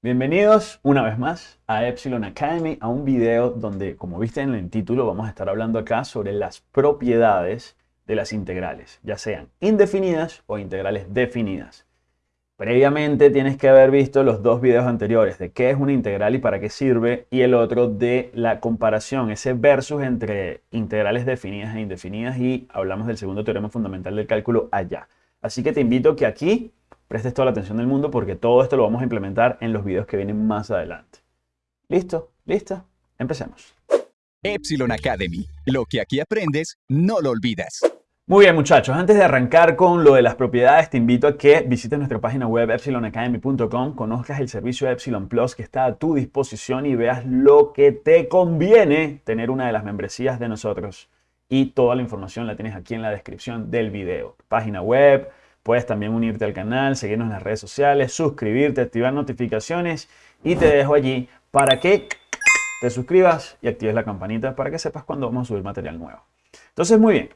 Bienvenidos una vez más a Epsilon Academy, a un video donde, como viste en el título, vamos a estar hablando acá sobre las propiedades de las integrales, ya sean indefinidas o integrales definidas. Previamente tienes que haber visto los dos videos anteriores de qué es una integral y para qué sirve, y el otro de la comparación, ese versus entre integrales definidas e indefinidas, y hablamos del segundo teorema fundamental del cálculo allá. Así que te invito que aquí prestes toda la atención del mundo porque todo esto lo vamos a implementar en los videos que vienen más adelante. ¿Listo? ¿Lista? Empecemos. Epsilon Academy. Lo que aquí aprendes, no lo olvidas. Muy bien muchachos, antes de arrancar con lo de las propiedades, te invito a que visites nuestra página web epsilonacademy.com, conozcas el servicio Epsilon Plus que está a tu disposición y veas lo que te conviene tener una de las membresías de nosotros. Y toda la información la tienes aquí en la descripción del video. Página web, Puedes también unirte al canal, seguirnos en las redes sociales, suscribirte, activar notificaciones y te dejo allí para que te suscribas y actives la campanita para que sepas cuando vamos a subir material nuevo. Entonces, muy bien.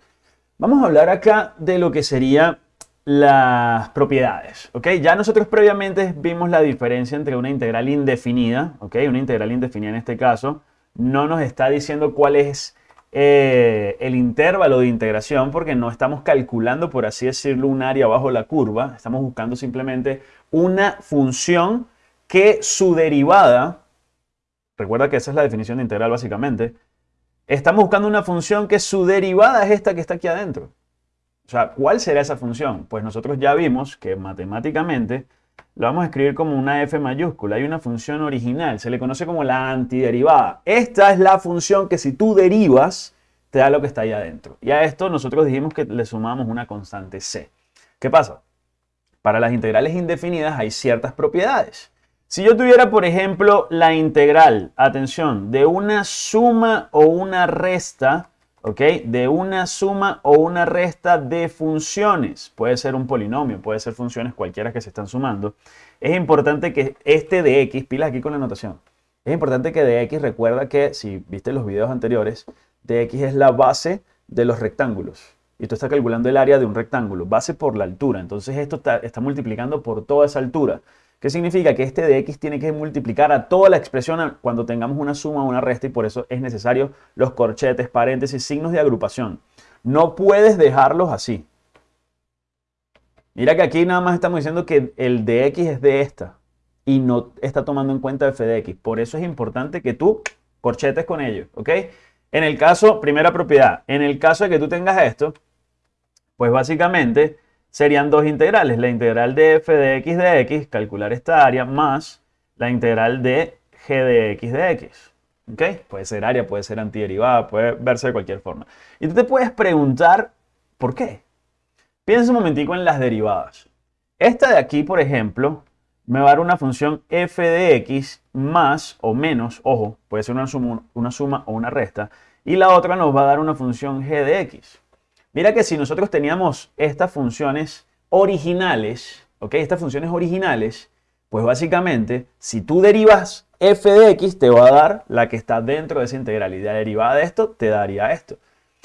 Vamos a hablar acá de lo que sería las propiedades, ¿ok? Ya nosotros previamente vimos la diferencia entre una integral indefinida, ¿ok? Una integral indefinida en este caso no nos está diciendo cuál es eh, el intervalo de integración porque no estamos calculando, por así decirlo, un área bajo la curva. Estamos buscando simplemente una función que su derivada, recuerda que esa es la definición de integral básicamente, estamos buscando una función que su derivada es esta que está aquí adentro. O sea, ¿cuál será esa función? Pues nosotros ya vimos que matemáticamente lo vamos a escribir como una f mayúscula. Hay una función original, se le conoce como la antiderivada. Esta es la función que si tú derivas, te da lo que está ahí adentro. Y a esto nosotros dijimos que le sumamos una constante c. ¿Qué pasa? Para las integrales indefinidas hay ciertas propiedades. Si yo tuviera, por ejemplo, la integral, atención, de una suma o una resta ¿ok? De una suma o una resta de funciones. Puede ser un polinomio, puede ser funciones cualquiera que se están sumando. Es importante que este de x, pilas aquí con la notación. Es importante que de x recuerda que, si viste los videos anteriores, de x es la base de los rectángulos. Y tú estás calculando el área de un rectángulo, base por la altura. Entonces esto está, está multiplicando por toda esa altura. ¿Qué significa? Que este de x tiene que multiplicar a toda la expresión cuando tengamos una suma o una resta y por eso es necesario los corchetes, paréntesis, signos de agrupación. No puedes dejarlos así. Mira que aquí nada más estamos diciendo que el de x es de esta y no está tomando en cuenta f de x. Por eso es importante que tú corchetes con ello, ¿ok? En el caso, primera propiedad, en el caso de que tú tengas esto, pues básicamente serían dos integrales, la integral de f de x de x, calcular esta área, más la integral de g de x de x. ¿Ok? Puede ser área, puede ser antiderivada, puede verse de cualquier forma. Y tú te puedes preguntar, ¿por qué? Piensa un momentico en las derivadas. Esta de aquí, por ejemplo, me va a dar una función f de x más o menos, ojo, puede ser una suma, una suma o una resta, y la otra nos va a dar una función g de x. Mira que si nosotros teníamos estas funciones originales, ¿ok? Estas funciones originales, pues básicamente, si tú derivas f de x, te va a dar la que está dentro de esa integral. Y la derivada de esto te daría esto.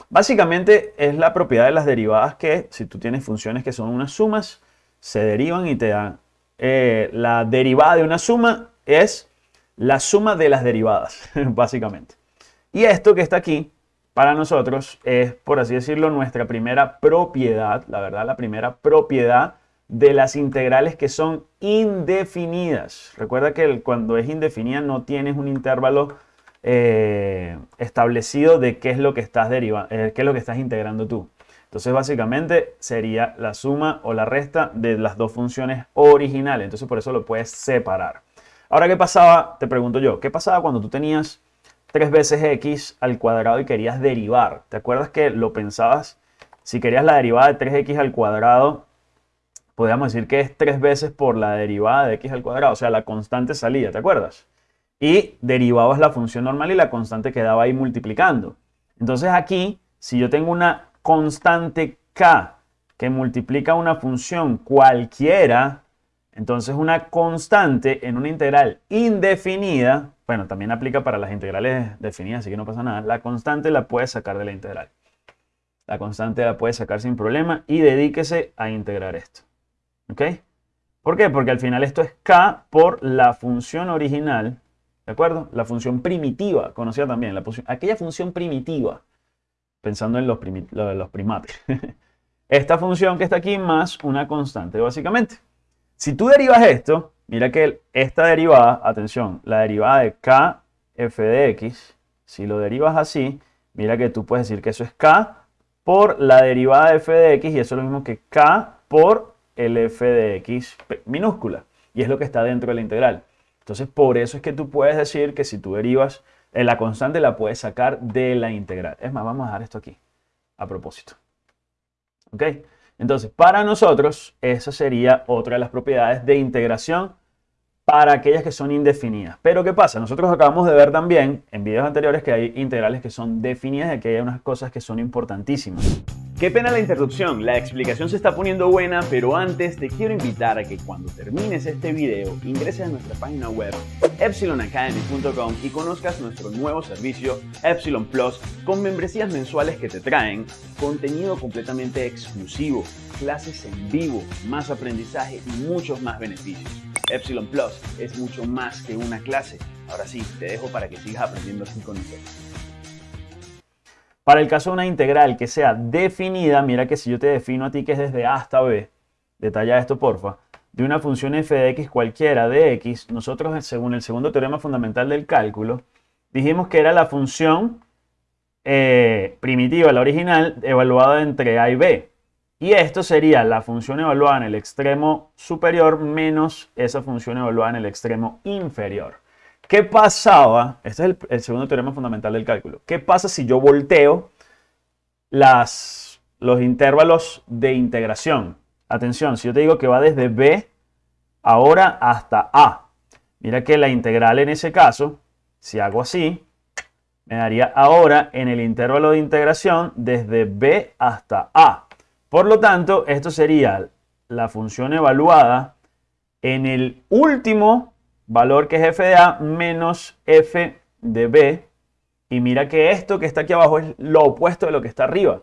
Básicamente es la propiedad de las derivadas que, si tú tienes funciones que son unas sumas, se derivan y te dan. Eh, la derivada de una suma es la suma de las derivadas, básicamente. Y esto que está aquí para nosotros es, por así decirlo, nuestra primera propiedad, la verdad, la primera propiedad de las integrales que son indefinidas. Recuerda que cuando es indefinida no tienes un intervalo eh, establecido de qué es lo que estás derivando, eh, qué es lo que estás integrando tú. Entonces básicamente sería la suma o la resta de las dos funciones originales. Entonces por eso lo puedes separar. Ahora, ¿qué pasaba? Te pregunto yo, ¿qué pasaba cuando tú tenías 3 veces x al cuadrado y querías derivar. ¿Te acuerdas que lo pensabas? Si querías la derivada de 3x al cuadrado, podríamos decir que es 3 veces por la derivada de x al cuadrado, o sea, la constante salía, ¿te acuerdas? Y derivabas la función normal y la constante quedaba ahí multiplicando. Entonces aquí, si yo tengo una constante k que multiplica una función cualquiera, entonces una constante en una integral indefinida bueno, también aplica para las integrales definidas, así que no pasa nada. La constante la puedes sacar de la integral. La constante la puedes sacar sin problema y dedíquese a integrar esto. ¿Ok? ¿Por qué? Porque al final esto es k por la función original, ¿de acuerdo? La función primitiva, conocida también, la aquella función primitiva, pensando en los, los primates. Esta función que está aquí más una constante, básicamente. Si tú derivas esto, mira que esta derivada, atención, la derivada de k f de x, si lo derivas así, mira que tú puedes decir que eso es k por la derivada de f de x y eso es lo mismo que k por el f de x minúscula. Y es lo que está dentro de la integral. Entonces, por eso es que tú puedes decir que si tú derivas en la constante, la puedes sacar de la integral. Es más, vamos a dejar esto aquí, a propósito. ¿Ok? Entonces, para nosotros, esa sería otra de las propiedades de integración para aquellas que son indefinidas. Pero ¿qué pasa? Nosotros acabamos de ver también en videos anteriores que hay integrales que son definidas y que hay unas cosas que son importantísimas. Qué pena la interrupción, la explicación se está poniendo buena, pero antes te quiero invitar a que cuando termines este video ingreses a nuestra página web epsilonacademy.com y conozcas nuestro nuevo servicio Epsilon Plus con membresías mensuales que te traen contenido completamente exclusivo, clases en vivo, más aprendizaje y muchos más beneficios. Epsilon Plus es mucho más que una clase. Ahora sí, te dejo para que sigas aprendiendo así con nosotros. Para el caso de una integral que sea definida, mira que si yo te defino a ti que es desde A hasta B, detalla esto porfa, de una función f de x cualquiera de x, nosotros según el segundo teorema fundamental del cálculo, dijimos que era la función eh, primitiva, la original, evaluada entre a y b. Y esto sería la función evaluada en el extremo superior menos esa función evaluada en el extremo inferior. ¿Qué pasaba? Este es el, segundo teorema fundamental del cálculo. ¿Qué pasa si yo volteo los intervalos de integración? Atención, si yo te digo que va desde b ahora hasta a. Mira que la integral en ese caso, si hago así, me daría ahora en el intervalo de integración desde b hasta a. Por lo tanto, esto sería la función evaluada en el último valor que es f de a menos f de b. Y mira que esto que está aquí abajo es lo opuesto de lo que está arriba.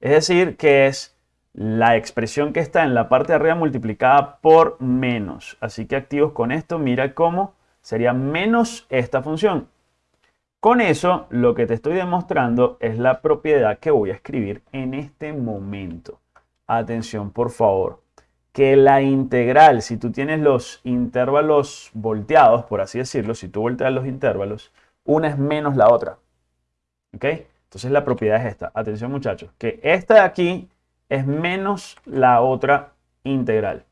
Es decir, que es la expresión que está en la parte de arriba multiplicada por menos. Así que activos con esto, mira cómo sería menos esta función. Con eso, lo que te estoy demostrando es la propiedad que voy a escribir en este momento atención por favor, que la integral, si tú tienes los intervalos volteados, por así decirlo, si tú volteas los intervalos, una es menos la otra. ¿Ok? Entonces la propiedad es esta. Atención muchachos, que esta de aquí es menos la otra integral.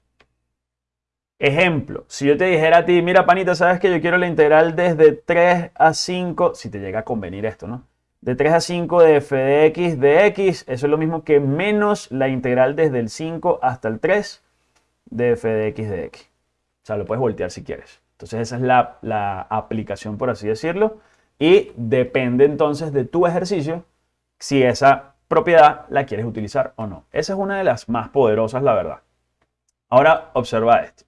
Ejemplo, si yo te dijera a ti, mira panita, sabes que yo quiero la integral desde 3 a 5, si te llega a convenir esto, ¿no? de 3 a 5 de f de x de x, eso es lo mismo que menos la integral desde el 5 hasta el 3 de f de x de x. O sea, lo puedes voltear si quieres. Entonces esa es la, la aplicación, por así decirlo. Y depende entonces de tu ejercicio si esa propiedad la quieres utilizar o no. Esa es una de las más poderosas, la verdad. Ahora observa esto.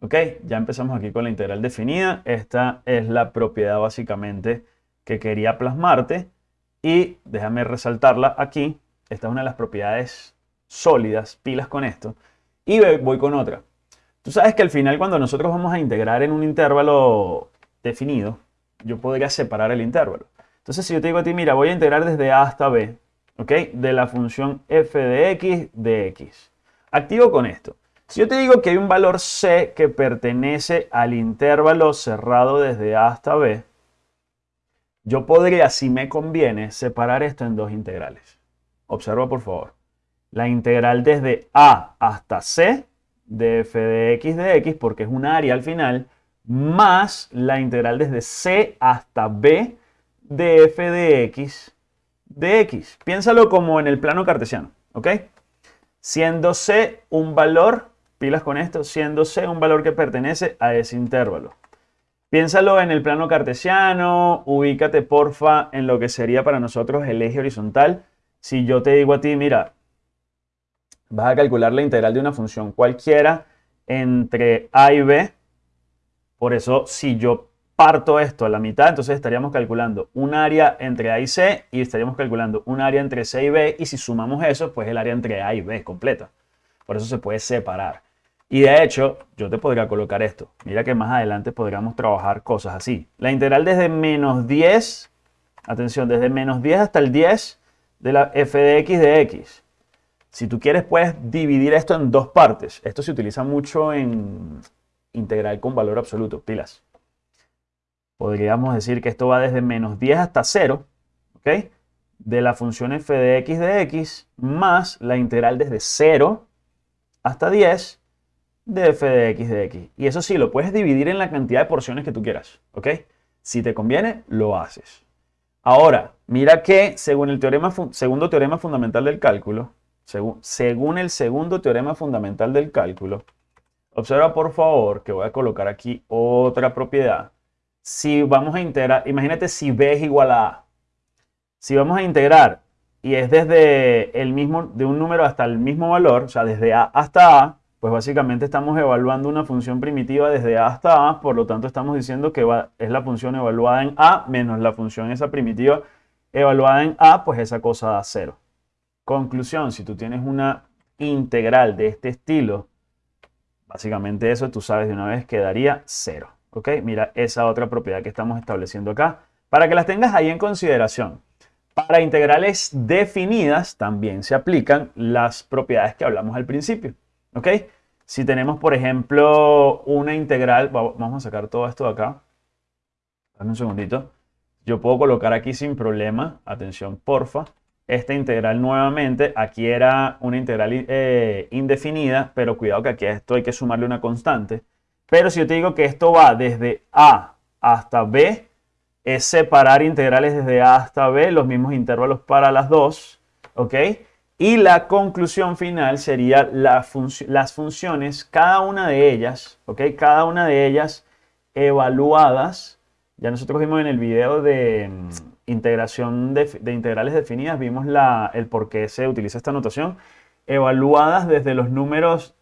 ¿Ok? Ya empezamos aquí con la integral definida. Esta es la propiedad básicamente que quería plasmarte. Y déjame resaltarla aquí. Esta es una de las propiedades sólidas, pilas con esto. Y voy con otra. Tú sabes que al final cuando nosotros vamos a integrar en un intervalo definido, yo podría separar el intervalo. Entonces si yo te digo a ti, mira, voy a integrar desde a hasta b, ¿ok? De la función f de x de x. Activo con esto. Si yo te digo que hay un valor c que pertenece al intervalo cerrado desde a hasta b, yo podría, si me conviene, separar esto en dos integrales. Observa por favor. La integral desde a hasta c de f de x de x, porque es un área al final, más la integral desde c hasta b de f de x de x. Piénsalo como en el plano cartesiano, ¿ok? Siendo c un valor, pilas con esto, siendo c un valor que pertenece a ese intervalo. Piénsalo en el plano cartesiano, ubícate porfa en lo que sería para nosotros el eje horizontal. Si yo te digo a ti, mira, vas a calcular la integral de una función cualquiera entre a y b. Por eso, si yo parto esto a la mitad, entonces estaríamos calculando un área entre a y c y estaríamos calculando un área entre c y b. Y si sumamos eso, pues el área entre a y b completa. Por eso se puede separar. Y de hecho, yo te podría colocar esto. Mira que más adelante podríamos trabajar cosas así. La integral desde menos 10, atención, desde menos 10 hasta el 10 de la f de x de x. Si tú quieres, puedes dividir esto en dos partes. Esto se utiliza mucho en integral con valor absoluto, pilas. Podríamos decir que esto va desde menos 10 hasta 0, ¿ok? De la función f de x de x más la integral desde 0 hasta 10 de f de x de x. Y eso sí, lo puedes dividir en la cantidad de porciones que tú quieras, ¿ok? Si te conviene, lo haces. Ahora, mira que según el teorema, segundo teorema fundamental del cálculo, según, el segundo teorema fundamental del cálculo, observa por favor que voy a colocar aquí otra propiedad. Si vamos a integrar, imagínate si b es igual a a. Si vamos a integrar y es desde el mismo, de un número hasta el mismo valor, o sea, desde a hasta a, pues básicamente estamos evaluando una función primitiva desde a hasta a, por lo tanto estamos diciendo que es la función evaluada en a menos la función esa primitiva evaluada en a, pues esa cosa da cero. Conclusión, si tú tienes una integral de este estilo, básicamente eso tú sabes de una vez que daría cero. ¿Ok? Mira esa otra propiedad que estamos estableciendo acá, para que las tengas ahí en consideración. Para integrales definidas también se aplican las propiedades que hablamos al principio. ¿Ok? Si tenemos, por ejemplo, una integral, vamos a sacar todo esto de acá. Dame un segundito. Yo puedo colocar aquí sin problema, atención porfa, esta integral nuevamente. Aquí era una integral eh, indefinida, pero cuidado que aquí a esto hay que sumarle una constante. Pero si yo te digo que esto va desde A hasta B, es separar integrales desde A hasta B, los mismos intervalos para las dos, ¿ok? Y la conclusión final sería las funciones, cada una de ellas, ¿ok? Cada una de ellas evaluadas. Ya nosotros vimos en el video de mm, integración de, integrales definidas, vimos la, el por qué se utiliza esta notación. Evaluadas desde los números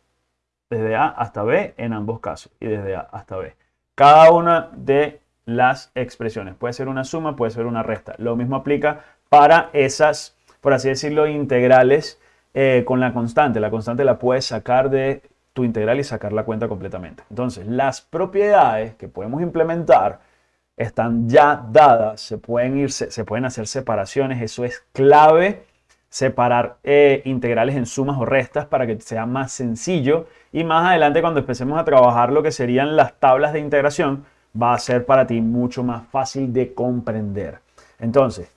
desde A hasta B en ambos casos y desde A hasta B. Cada una de las expresiones. Puede ser una suma, puede ser una resta. Lo mismo aplica para esas por así decirlo, integrales eh, con la constante. La constante la puedes sacar de tu integral y sacar la cuenta completamente. Entonces, las propiedades que podemos implementar están ya dadas, se pueden, ir, se, pueden hacer separaciones, eso es clave, separar eh, integrales en sumas o restas para que sea más sencillo y más adelante cuando empecemos a trabajar lo que serían las tablas de integración, va a ser para ti mucho más fácil de comprender. Entonces,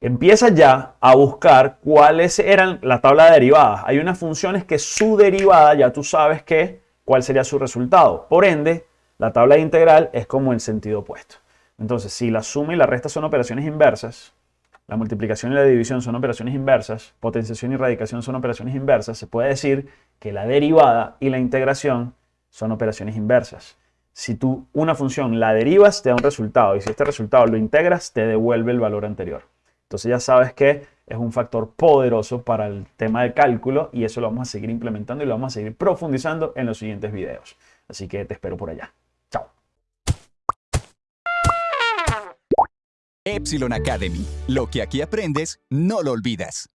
empieza ya a buscar cuáles eran la tabla de derivadas. Hay unas funciones que su derivada ya tú sabes que cuál sería su resultado. Por ende, la tabla de integral es como el sentido opuesto. Entonces, si la suma y la resta son operaciones inversas, la multiplicación y la división son operaciones inversas, potenciación y radicación son operaciones inversas, se puede decir que la derivada y la integración son operaciones inversas. Si tú una función la derivas, te da un resultado y si este resultado lo integras, te devuelve el valor anterior. Entonces ya sabes que es un factor poderoso para el tema de cálculo y eso lo vamos a seguir implementando y lo vamos a seguir profundizando en los siguientes videos. Así que te espero por allá. Epsilon Academy. Lo que aquí aprendes, no lo olvidas.